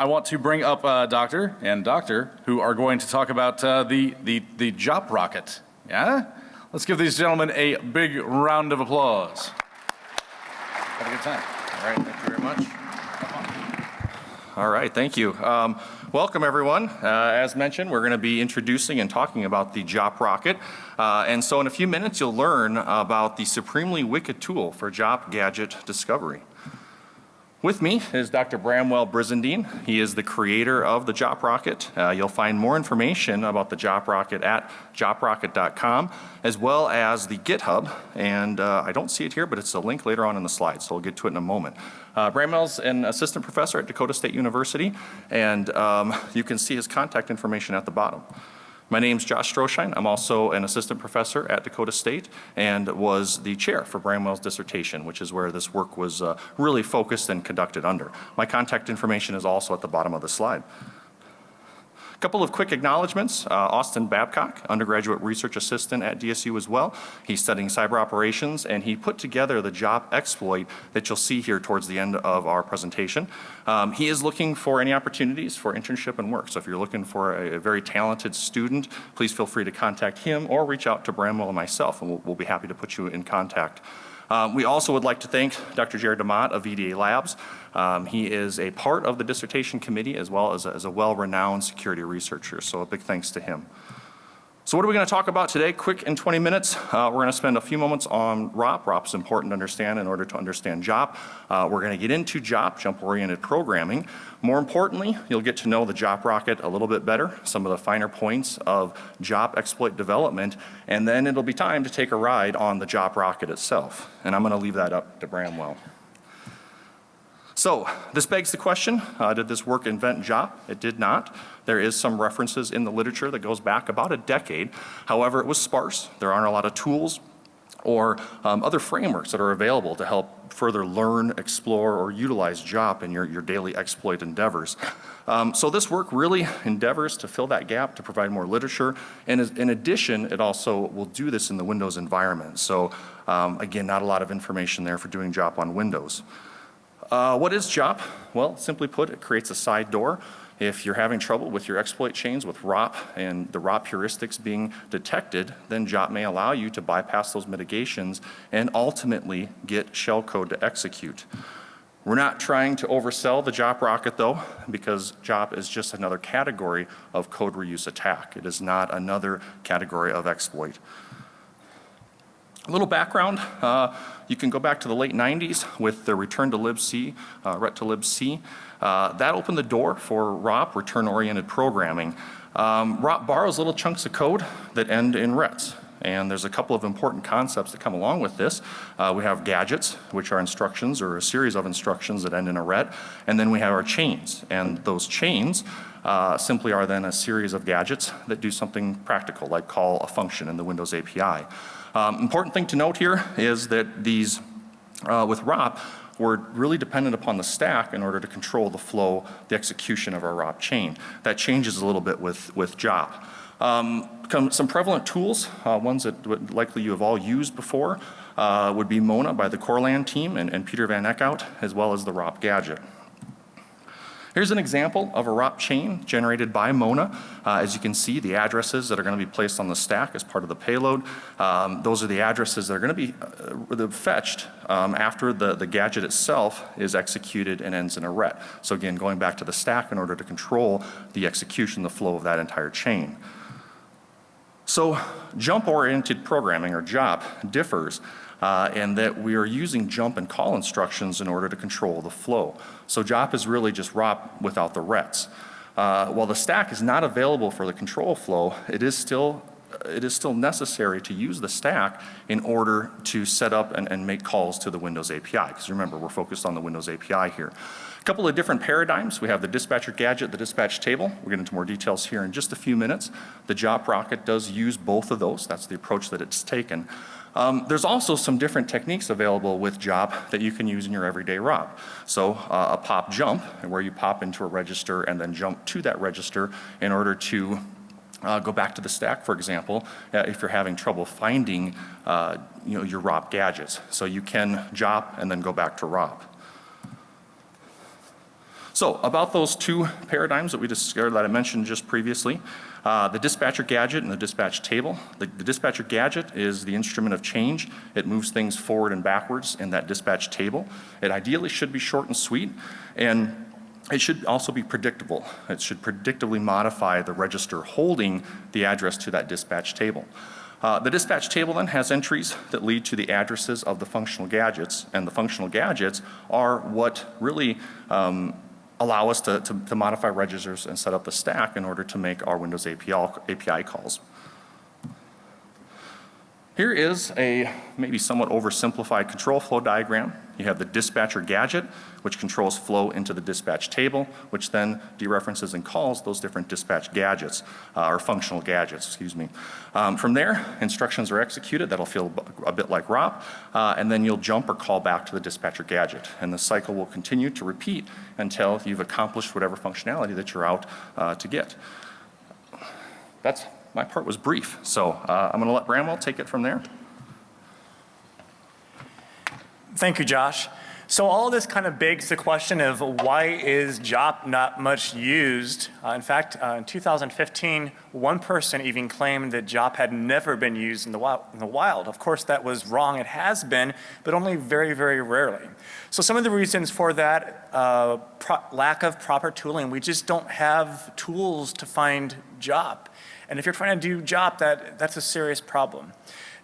I want to bring up uh, Doctor and Doctor who are going to talk about uh, the, the, the JOP rocket. Yeah? Let's give these gentlemen a big round of applause. Have a good time. All right, thank you very much. All right, thank you. Um, welcome everyone. Uh, as mentioned, we're going to be introducing and talking about the JOP rocket. Uh, and so in a few minutes you'll learn about the supremely wicked tool for JOP gadget discovery. With me is Dr. Bramwell Brizendine. He is the creator of the JOP Rocket. Uh, you'll find more information about the JOP Rocket at joprocket.com as well as the GitHub. And uh, I don't see it here, but it's a link later on in the slides, so we'll get to it in a moment. Uh, Bramwell's an assistant professor at Dakota State University, and um, you can see his contact information at the bottom. My name is Josh Stroshine. I'm also an assistant professor at Dakota State and was the chair for Bramwell's dissertation, which is where this work was uh, really focused and conducted under. My contact information is also at the bottom of the slide couple of quick acknowledgments. Uh, Austin Babcock, undergraduate research assistant at DSU as well. He's studying cyber operations and he put together the job exploit that you'll see here towards the end of our presentation. Um, he is looking for any opportunities for internship and work. So if you're looking for a, a, very talented student, please feel free to contact him or reach out to Bramwell and myself and we'll, we'll be happy to put you in contact. Um, we also would like to thank Dr. Jared DeMott of VDA Labs. Um, he is a part of the dissertation committee as well as a, as a well-renowned security researcher. So a big thanks to him. So what are we going to talk about today? Quick in 20 minutes. Uh, we're going to spend a few moments on ROP. ROP is important to understand in order to understand JOP. Uh, we're going to get into JOP, jump oriented programming. More importantly, you'll get to know the JOP rocket a little bit better, some of the finer points of JOP exploit development, and then it'll be time to take a ride on the JOP rocket itself. And I'm going to leave that up to Bramwell. So this begs the question, uh, did this work invent JOP? It did not. There is some references in the literature that goes back about a decade. However, it was sparse. There aren't a lot of tools or um, other frameworks that are available to help further learn, explore, or utilize JOP in your, your daily exploit endeavors. Um, so this work really endeavors to fill that gap to provide more literature and in addition it also will do this in the Windows environment. So um, again not a lot of information there for doing JOP on Windows. Uh, what is JOP? Well simply put it creates a side door if you're having trouble with your exploit chains with ROP and the ROP heuristics being detected, then JOP may allow you to bypass those mitigations and ultimately get shellcode to execute. We're not trying to oversell the JOP rocket though because JOP is just another category of code reuse attack. It is not another category of exploit. A little background, uh, you can go back to the late 90s with the return to libc, uh, ret to libc. Uh, that opened the door for ROP, return oriented programming. Um, ROP borrows little chunks of code that end in rets. And there's a couple of important concepts that come along with this. Uh, we have gadgets, which are instructions or a series of instructions that end in a ret. And then we have our chains. And those chains uh, simply are then a series of gadgets that do something practical, like call a function in the Windows API. Um, important thing to note here is that these, uh, with ROP, we're really dependent upon the stack in order to control the flow, the execution of our ROP chain. That changes a little bit with, with JOP. Um, some prevalent tools, uh, ones that likely you have all used before, uh, would be Mona by the Corland team and, and Peter Van Eckhout, as well as the ROP gadget. Here's an example of a ROP chain generated by Mona. Uh, as you can see the addresses that are going to be placed on the stack as part of the payload. Um, those are the addresses that are going to be uh, fetched um, after the, the gadget itself is executed and ends in a ret. So again going back to the stack in order to control the execution, the flow of that entire chain. So jump oriented programming or JOP differs uh, and that we are using jump and call instructions in order to control the flow. So JOP is really just ROP without the rets. Uh, while the stack is not available for the control flow, it is still it is still necessary to use the stack in order to set up and, and make calls to the Windows API because remember we're focused on the Windows API here. A couple of different paradigms. We have the dispatcher gadget, the dispatch table. We'll get into more details here in just a few minutes. The JOP rocket does use both of those. That's the approach that it's taken. Um, there's also some different techniques available with JOP that you can use in your everyday ROP. So uh, a pop jump where you pop into a register and then jump to that register in order to uh, go back to the stack for example uh, if you're having trouble finding uh, you know your ROP gadgets. So you can JOP and then go back to ROP. So about those two paradigms that we discovered that I mentioned just previously, uh, the dispatcher gadget and the dispatch table. The, the dispatcher gadget is the instrument of change. It moves things forward and backwards in that dispatch table. It ideally should be short and sweet and it should also be predictable. It should predictably modify the register holding the address to that dispatch table. Uh, the dispatch table then has entries that lead to the addresses of the functional gadgets and the functional gadgets are what really um, allow us to, to, to, modify registers and set up the stack in order to make our Windows API, API calls. Here is a maybe somewhat oversimplified control flow diagram. You have the dispatcher gadget, which controls flow into the dispatch table, which then dereferences and calls those different dispatch gadgets, uh, or functional gadgets, excuse me. Um, from there, instructions are executed. That'll feel a bit like ROP, uh, and then you'll jump or call back to the dispatcher gadget. And the cycle will continue to repeat until you've accomplished whatever functionality that you're out uh, to get. That's my part was brief. So uh, I'm going to let Bramwell take it from there. Thank you, Josh. So all this kind of begs the question of why is JOP not much used? Uh, in fact, uh, in 2015, one person even claimed that JOP had never been used in the, wild, in the wild. Of course, that was wrong. It has been, but only very, very rarely. So some of the reasons for that uh, lack of proper tooling, we just don't have tools to find JOP. And if you're trying to do JOP, that, that's a serious problem.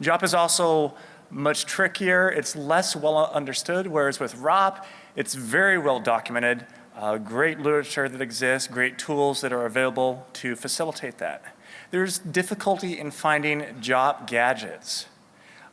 JOP is also much trickier. It's less well understood, whereas with ROP, it's very well documented. Uh, great literature that exists, great tools that are available to facilitate that. There's difficulty in finding JOP gadgets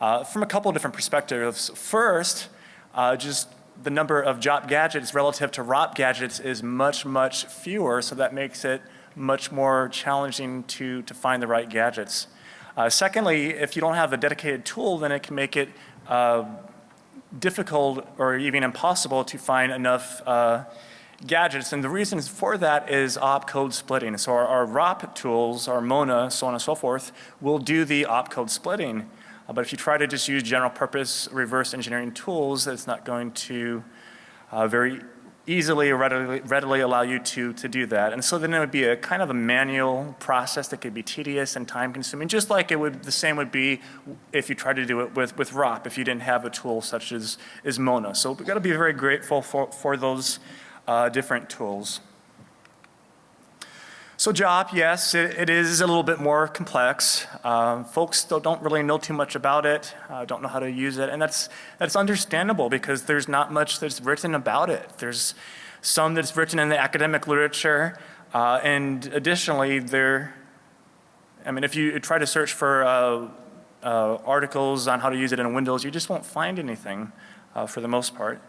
uh, from a couple of different perspectives. First, uh, just the number of JOP gadgets relative to ROP gadgets is much, much fewer, so that makes it much more challenging to, to find the right gadgets. Uh, secondly, if you don't have a dedicated tool, then it can make it uh, difficult or even impossible to find enough uh, gadgets. And the reason for that is opcode splitting. So our, our, ROP tools, our MONA, so on and so forth, will do the opcode splitting. Uh, but if you try to just use general purpose reverse engineering tools, it's not going to uh, very easily or readily, readily allow you to, to do that. And so then it would be a kind of a manual process that could be tedious and time consuming, just like it would, the same would be if you tried to do it with, with ROP, if you didn't have a tool such as, as Mona. So we've got to be very grateful for, for those uh, different tools. So JOP, yes, it, it is a little bit more complex. Um, folks don't really know too much about it, uh, don't know how to use it, and that's, that's understandable because there's not much that's written about it. There's some that's written in the academic literature, uh, and additionally there, I mean if you try to search for uh, uh articles on how to use it in Windows, you just won't find anything uh, for the most part.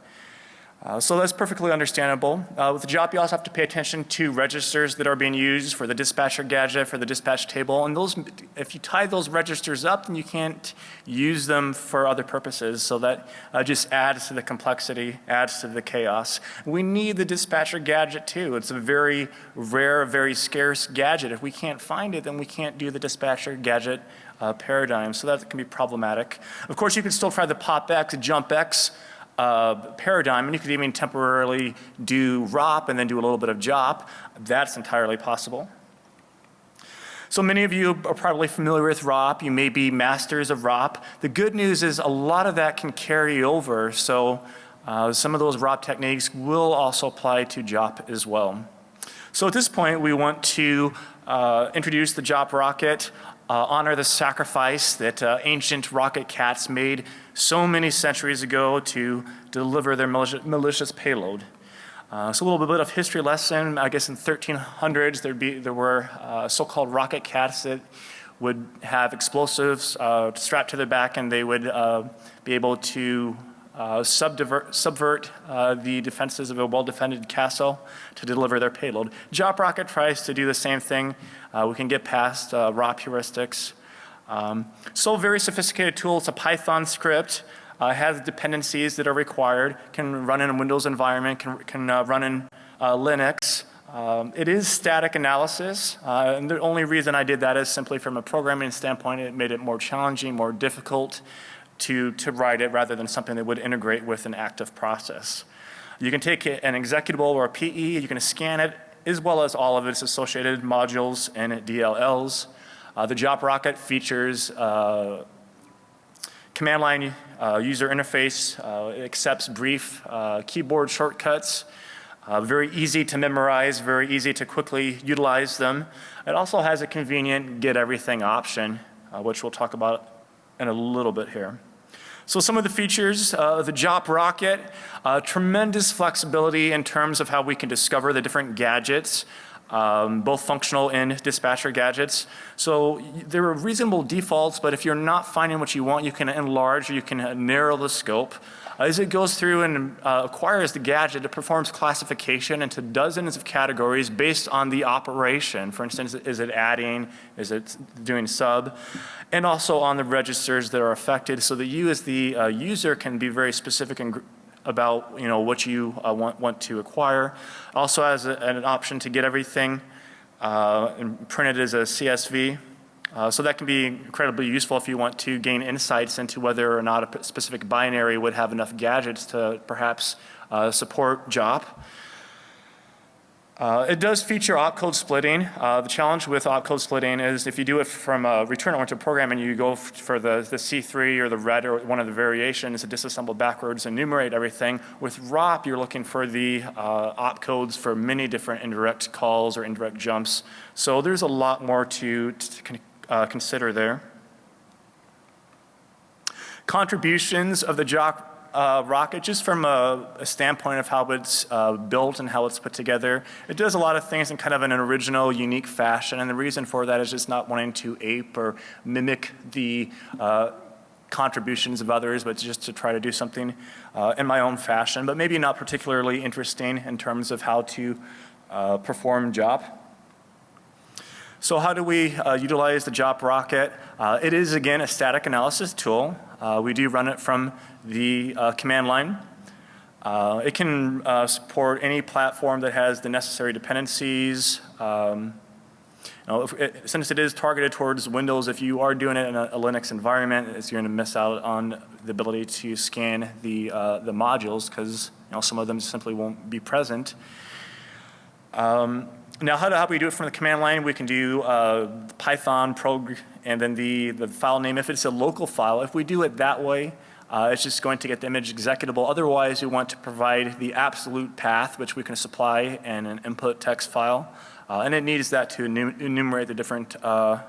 Uh, so that's perfectly understandable. Uh, with the JOP, you also have to pay attention to registers that are being used for the dispatcher gadget, for the dispatch table. And those, if you tie those registers up, then you can't use them for other purposes. So that uh, just adds to the complexity, adds to the chaos. We need the dispatcher gadget too. It's a very rare, very scarce gadget. If we can't find it, then we can't do the dispatcher gadget uh, paradigm. So that can be problematic. Of course, you can still try the POP-X, JUMP-X uh, paradigm, and you could even temporarily do ROP and then do a little bit of JOP. That's entirely possible. So many of you are probably familiar with ROP. You may be masters of ROP. The good news is a lot of that can carry over. So uh, some of those ROP techniques will also apply to JOP as well. So at this point, we want to uh, introduce the JOP rocket, uh, honor the sacrifice that uh, ancient rocket cats made so many centuries ago to deliver their malicious payload. Uh, so a little bit of history lesson, I guess in 1300s there'd be, there were uh, so-called rocket cats that would have explosives uh, strapped to their back and they would uh, be able to uh, subvert uh, the defenses of a well-defended castle to deliver their payload. JOP rocket tries to do the same thing. We can get past uh, ROP heuristics. Um, so very sophisticated tool. It's a Python script. Uh, has dependencies that are required. Can run in a Windows environment. Can can uh, run in uh, Linux. Um, it is static analysis, uh, and the only reason I did that is simply from a programming standpoint. It made it more challenging, more difficult to to write it, rather than something that would integrate with an active process. You can take an executable or a PE, you can scan it, as well as all of its associated modules and DLLs. Uh, the Jop Rocket features uh, command line uh, user interface. Uh, accepts brief uh, keyboard shortcuts. Uh, very easy to memorize, very easy to quickly utilize them. It also has a convenient get everything option, uh, which we'll talk about in a little bit here. So some of the features, uh, the JOP Rocket, uh, tremendous flexibility in terms of how we can discover the different gadgets, um, both functional and dispatcher gadgets. So there are reasonable defaults, but if you're not finding what you want, you can enlarge, or you can narrow the scope. As it goes through and uh, acquires the gadget, it performs classification into dozens of categories based on the operation. For instance, is it adding, is it doing sub? And also on the registers that are affected, so that you as the uh, user can be very specific and about, you know, what you uh, want, want to acquire. Also has a- an option to get everything uh, and printed as a CSV. Uh, So that can be incredibly useful if you want to gain insights into whether or not a specific binary would have enough gadgets to perhaps uh, support JOP. Uh, It does feature opcode splitting. Uh, The challenge with opcode splitting is if you do it from a return-oriented program and you go for the the C3 or the red or one of the variations to disassemble backwards and enumerate everything, with ROP you're looking for the uh, opcodes for many different indirect calls or indirect jumps. So there's a lot more to to uh, consider there. Contributions of the JOC uh, rocket, just from a, a standpoint of how it's uh, built and how it's put together, it does a lot of things in kind of an original, unique fashion. And the reason for that is just not wanting to ape or mimic the uh, contributions of others, but just to try to do something uh, in my own fashion, but maybe not particularly interesting in terms of how to uh, perform job. So how do we uh, utilize the JOP rocket? Uh, it is, again, a static analysis tool. Uh, we do run it from the uh, command line. Uh, it can uh, support any platform that has the necessary dependencies. Um, you know, it, since it is targeted towards Windows, if you are doing it in a, a Linux environment, it's, you're going to miss out on the ability to scan the, uh, the modules because you know, some of them simply won't be present. Um, now, how do, we do it from the command line? We can do uh, Python prog and then the, the file name. If it's a local file, if we do it that way, uh, it's just going to get the image executable. Otherwise, we want to provide the absolute path, which we can supply in an input text file. Uh, and it needs that to enumerate the different uh,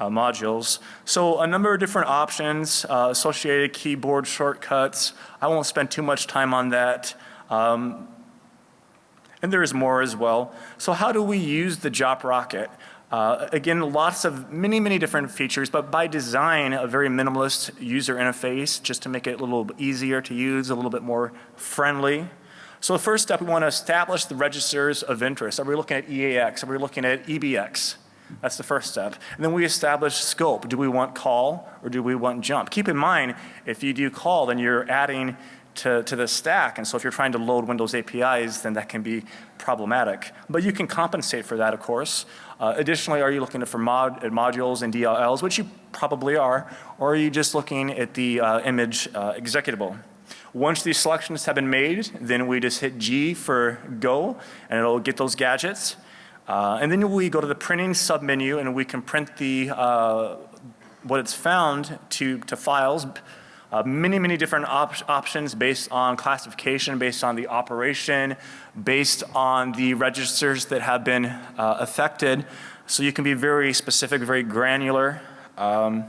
uh, modules. So a number of different options, uh, associated keyboard shortcuts. I won't spend too much time on that. Um, and there is more as well. So how do we use the JOP rocket? Uh, again, lots of many, many different features, but by design, a very minimalist user interface just to make it a little easier to use, a little bit more friendly. So the first step, we want to establish the registers of interest. Are we looking at EAX? Are we looking at EBX? That's the first step. And then we establish scope. Do we want call or do we want jump? Keep in mind, if you do call, then you're adding to, to the stack. And so if you're trying to load Windows APIs, then that can be problematic. But you can compensate for that, of course. Uh, additionally, are you looking for mod, at modules and DLLs, which you probably are, or are you just looking at the uh, image uh, executable? Once these selections have been made, then we just hit G for go, and it'll get those gadgets. Uh, and then we go to the printing submenu, and we can print the uh, what it's found to, to files. Uh, many, many different op options based on classification, based on the operation, based on the registers that have been uh, affected. So you can be very specific, very granular. Um,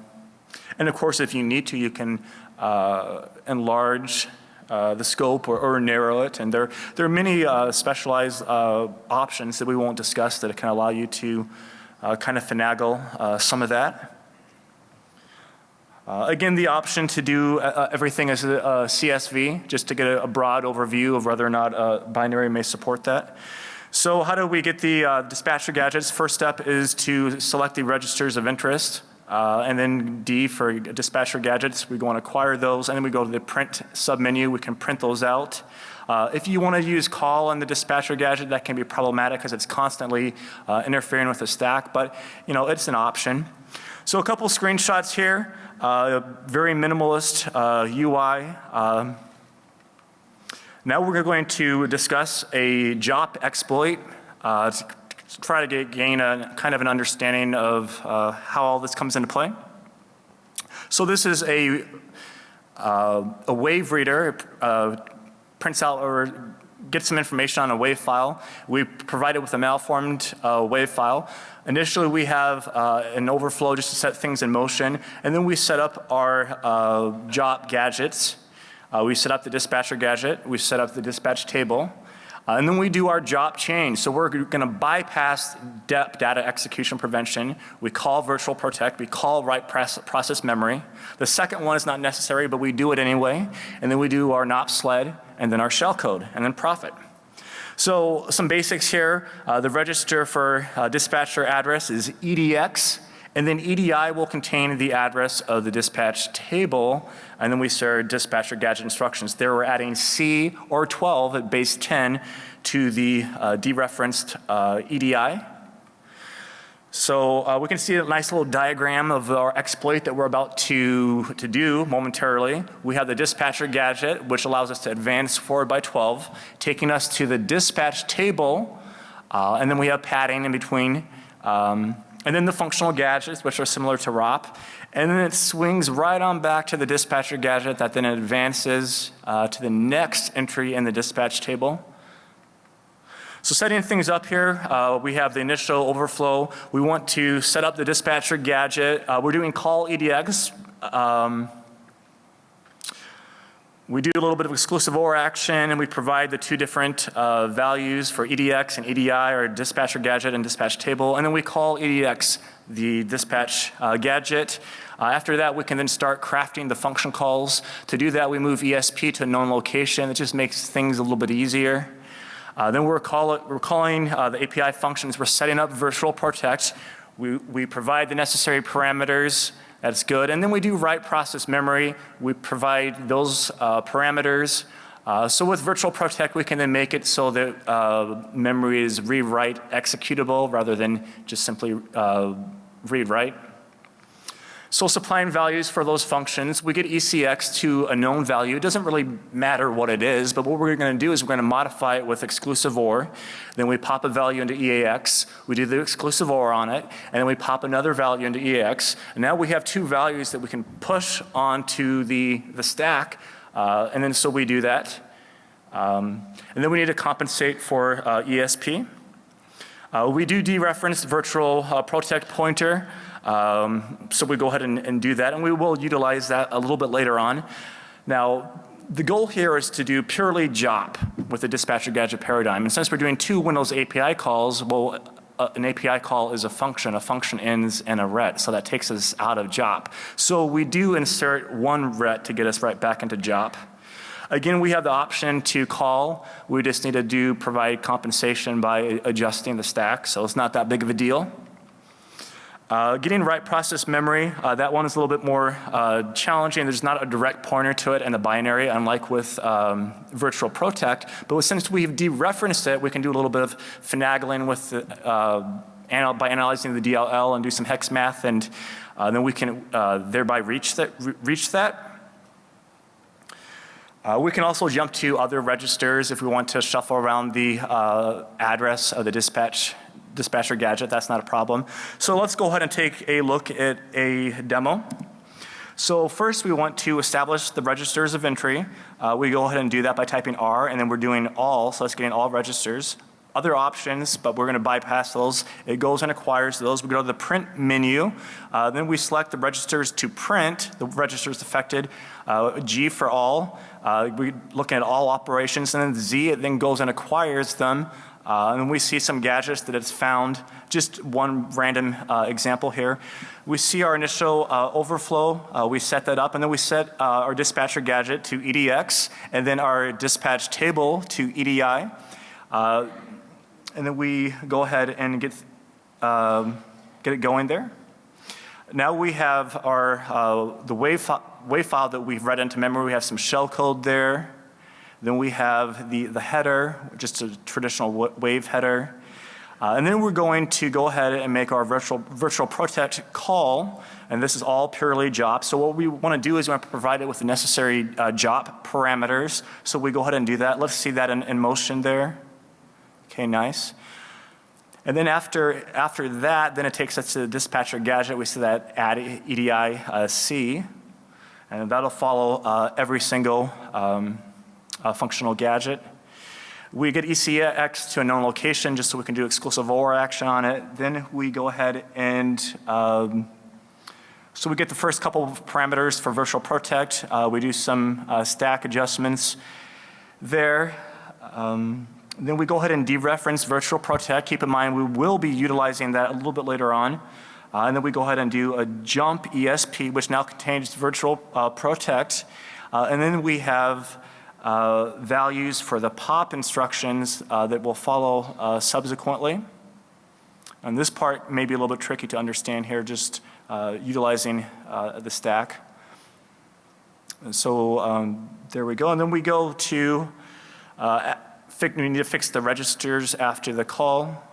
and of course, if you need to, you can uh, enlarge uh, the scope or, or narrow it. And there, there are many uh, specialized uh, options that we won't discuss that can allow you to uh, kind of finagle uh, some of that. Uh, again, the option to do uh, everything as a, a, CSV, just to get a, a, broad overview of whether or not a binary may support that. So how do we get the uh, dispatcher gadgets? First step is to select the registers of interest. Uh, and then D for dispatcher gadgets, we go and acquire those, and then we go to the print submenu, we can print those out. Uh, if you want to use call on the dispatcher gadget, that can be problematic because it's constantly uh, interfering with the stack, but you know, it's an option. So a couple screenshots here, uh, very minimalist UI. Um, Now we're going to discuss a JOP exploit uh, to try to get, gain a kind of an understanding of uh, how all this comes into play. So this is a, uh, a wave reader, uh, prints out or gets some information on a wave file. We provide it with a malformed uh, wave file. Initially we have uh, an overflow just to set things in motion and then we set up our uh, JOP gadgets. Uh, we set up the dispatcher gadget, we set up the dispatch table. Uh, and then we do our JOP change. So we're going to bypass DEP, data execution prevention. We call virtual protect. We call write process memory. The second one is not necessary, but we do it anyway. And then we do our NOP sled and then our shellcode and then profit. So some basics here. Uh, the register for uh, dispatcher address is EDX. And then EDI will contain the address of the dispatch table, and then we serve dispatcher gadget instructions. There we're adding C or 12 at base 10 to the uh, dereferenced uh, EDI. So uh, we can see a nice little diagram of our exploit that we're about to, to do momentarily. We have the dispatcher gadget, which allows us to advance forward by 12, taking us to the dispatch table, uh, and then we have padding in between um, and then the functional gadgets, which are similar to ROP. And then it swings right on back to the dispatcher gadget that then advances uh, to the next entry in the dispatch table. So setting things up here, uh, we have the initial overflow. We want to set up the dispatcher gadget. Uh, we're doing call EDX. Um, we do a little bit of exclusive OR action and we provide the two different uh, values for EDX and EDI or dispatcher gadget and dispatch table and then we call EDX the dispatch uh, gadget. Uh, after that we can then start crafting the function calls. To do that we move ESP to a known location. It just makes things a little bit easier. Uh, then we're, call it, we're calling uh, the API functions. We're setting up virtual protect. We, we provide the necessary parameters that's good. And then we do write process memory. We provide those uh, parameters. Uh, so with virtual protect we can then make it so that uh, memory is rewrite executable rather than just simply uh, read write. So supplying values for those functions, we get ECX to a known value. It doesn't really matter what it is, but what we're going to do is we're going to modify it with exclusive OR. Then we pop a value into EAX. We do the exclusive OR on it, and then we pop another value into EAX. And now we have two values that we can push onto the, the stack. Uh, and then so we do that. Um, and then we need to compensate for uh, ESP. Uh, we do dereference virtual uh, protect pointer. Um, so we go ahead and, and do that and we will utilize that a little bit later on. Now the goal here is to do purely JOP with the dispatcher gadget paradigm. And since we're doing two Windows API calls, well, uh, an API call is a function. A function ends in a ret. So that takes us out of JOP. So we do insert one ret to get us right back into JOP. Again, we have the option to call. We just need to do provide compensation by adjusting the stack. So it's not that big of a deal. Uh, getting write process memory, uh, that one is a little bit more uh, challenging. There's not a direct pointer to it in the binary unlike with um, virtual protect. But since we've dereferenced it, we can do a little bit of finagling with the, uh, anal by analyzing the DLL and do some hex math and uh, then we can uh, thereby reach that. Re reach that. we can also jump to other registers if we want to shuffle around the address of the dispatch dispatcher gadget, that's not a problem. So let's go ahead and take a look at a demo. So first we want to establish the registers of entry. Uh, we go ahead and do that by typing R and then we're doing all, so let's get in all registers. Other options, but we're going to bypass those. It goes and acquires those. We go to the print menu. Uh, then we select the registers to print, the registers affected. Uh, G for all. Uh, we look at all operations and then Z it then goes and acquires them uh, and we see some gadgets that it's found. Just one random uh, example here. We see our initial uh, overflow. Uh, we set that up and then we set uh, our dispatcher gadget to EDX and then our dispatch table to EDI. Uh, and then we go ahead and get, um, get it going there. Now we have our, the wave, wave file that we've read into memory. We have some shell code there. Then we have the, the header, just a traditional wave header. Uh, And then we're going to go ahead and make our virtual, virtual protect call, and this is all purely JOP. So what we want to do is we want to provide it with the necessary uh, JOP parameters. So we go ahead and do that. Let's see that in, in motion there. Okay, nice. And then after, after that, then it takes us to the dispatcher gadget. We see that add EDI uh, C, and that'll follow uh, every single um, uh, functional gadget. We get ECX to a known location just so we can do exclusive OR action on it. Then we go ahead and, um, so we get the first couple of parameters for virtual protect. Uh, we do some uh, stack adjustments there. Um, then we go ahead and dereference virtual protect. Keep in mind we will be utilizing that a little bit later on. Uh, and then we go ahead and do a jump ESP, which now contains virtual uh, protect. Uh, and then we have uh, values for the POP instructions uh, that will follow uh, subsequently. And this part may be a little bit tricky to understand here, just uh, utilizing uh, the stack. And so um, there we go. And then we go to, we need to fix the registers after the call.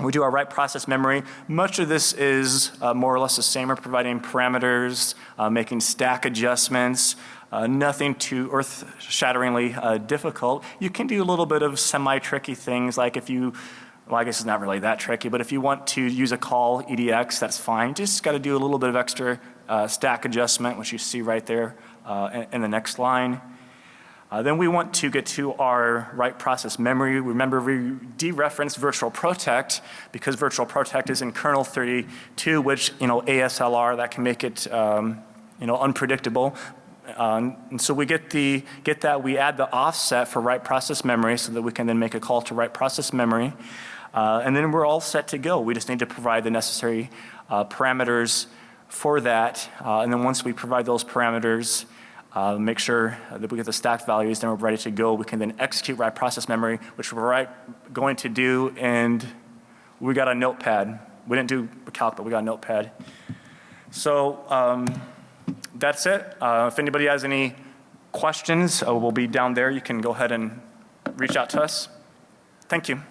We do our write process memory. Much of this is uh, more or less the same. We're providing parameters, uh, making stack adjustments, uh, nothing too earth-shatteringly uh, difficult. You can do a little bit of semi-tricky things like if you, well I guess it's not really that tricky, but if you want to use a call EDX, that's fine. Just got to do a little bit of extra uh, stack adjustment, which you see right there uh, in, in the next line. Uh, then we want to get to our write process memory. Remember we dereferenced virtual protect because virtual protect is in kernel 32 which you know ASLR that can make it um, you know unpredictable. Um, and so we get the get that we add the offset for write process memory so that we can then make a call to write process memory. Uh, and then we're all set to go. We just need to provide the necessary uh, parameters for that. Uh, and then once we provide those parameters, uh, make sure that we get the stacked values, then we're ready to go. We can then execute write process memory, which we're right going to do, and we got a notepad. We didn't do a calc, but we got a notepad. So um, that's it. Uh, if anybody has any questions, uh, we'll be down there. You can go ahead and reach out to us. Thank you.